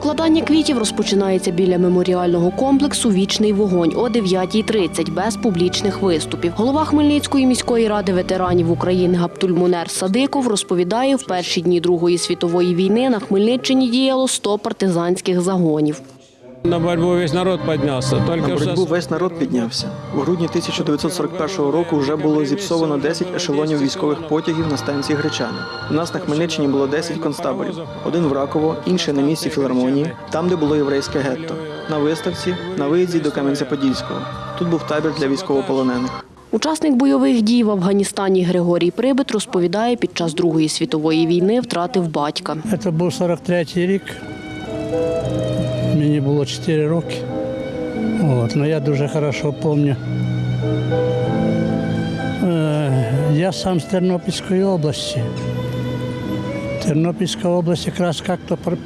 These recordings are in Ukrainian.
Покладання квітів розпочинається біля меморіального комплексу Вічний вогонь о 9.30 без публічних виступів. Голова Хмельницької міської ради ветеранів України Гаптульмунер Садиков розповідає, в перші дні Другої світової війни на Хмельниччині діяло 100 партизанських загонів. На борьбу весь народ поднялся. Только На боротьбу весь народ піднявся. У грудні 1941 року вже було зіпсовано 10 ешелонів військових потягів на станції Гречани. У нас на Хмельниччині було 10 концтаборів. Один в Раково, інший на місці філармонії, там, де було єврейське гетто. На виставці, на виїзді до Кам'янця-Подільського. Тут був табір для військовополонених. Учасник бойових дій в Афганістані Григорій Прибит розповідає, під час Другої світової війни втратив батька. Це був 43-й рік. Мені було 4 роки. От, ну я дуже хорошо пам'ятаю. Е, я сам з Тернопільської області. Тернопільська область якраз як-то про-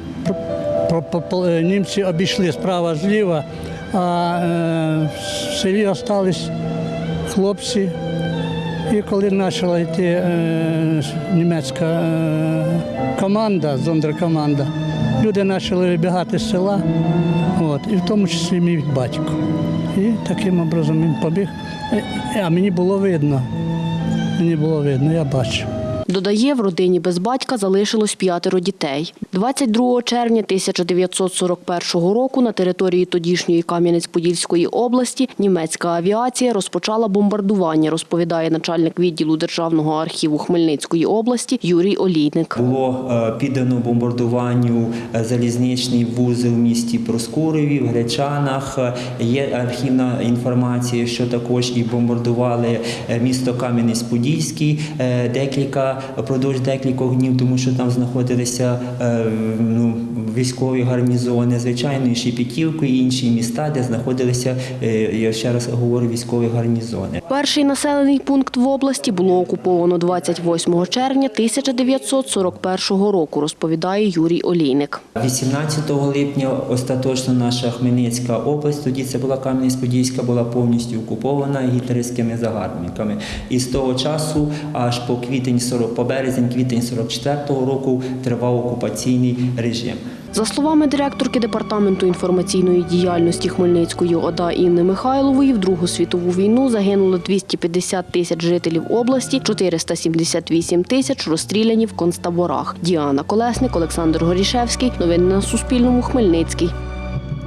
німці обійшли справа зліва, а е, в селі залишились хлопці. І коли почала йти німецька команда, зондеркоманда, люди почали вибігати з села, от, і в тому числі мій батько. І таким образом він побіг. Е, А мені було видно. Мені було видно, я бачив. Додає, в родині без батька залишилось п'ятеро дітей. 22 червня 1941 року на території тодішньої Кам'янець-Подільської області німецька авіація розпочала бомбардування, розповідає начальник відділу Державного архіву Хмельницької області Юрій Олійник. Було е, піддано бомбардуванню е, залізничний вузол в місті Проскурові, в Гречанах. Е, Є архівна інформація, що також і бомбардували місто Кам'янець-Подільський е, декілька продовж декількох днів, тому що там знаходилися е, ну, військові гарнізони, звичайно, і Шепетівка, і інші міста, де знаходилися, е, я ще раз говорю, військові гарнізони. Перший населений пункт в області було окуповано 28 червня 1941 року, розповідає Юрій Олійник. 18 липня остаточно наша Хмельницька область, тоді це була Кам'янець-Подільська, була повністю окупована гітлерівськими загарбниками. І з того часу аж по квітень 40, по березень, квітень 44-го року тривав окупаційний режим. За словами директорки департаменту інформаційної діяльності Хмельницької ОДА Інни Михайлової, в Другу світову війну загинуло 250 тисяч жителів області, 478 тисяч розстріляні в концтаборах. Діана Колесник, Олександр Горішевський. Новини на Суспільному. Хмельницький.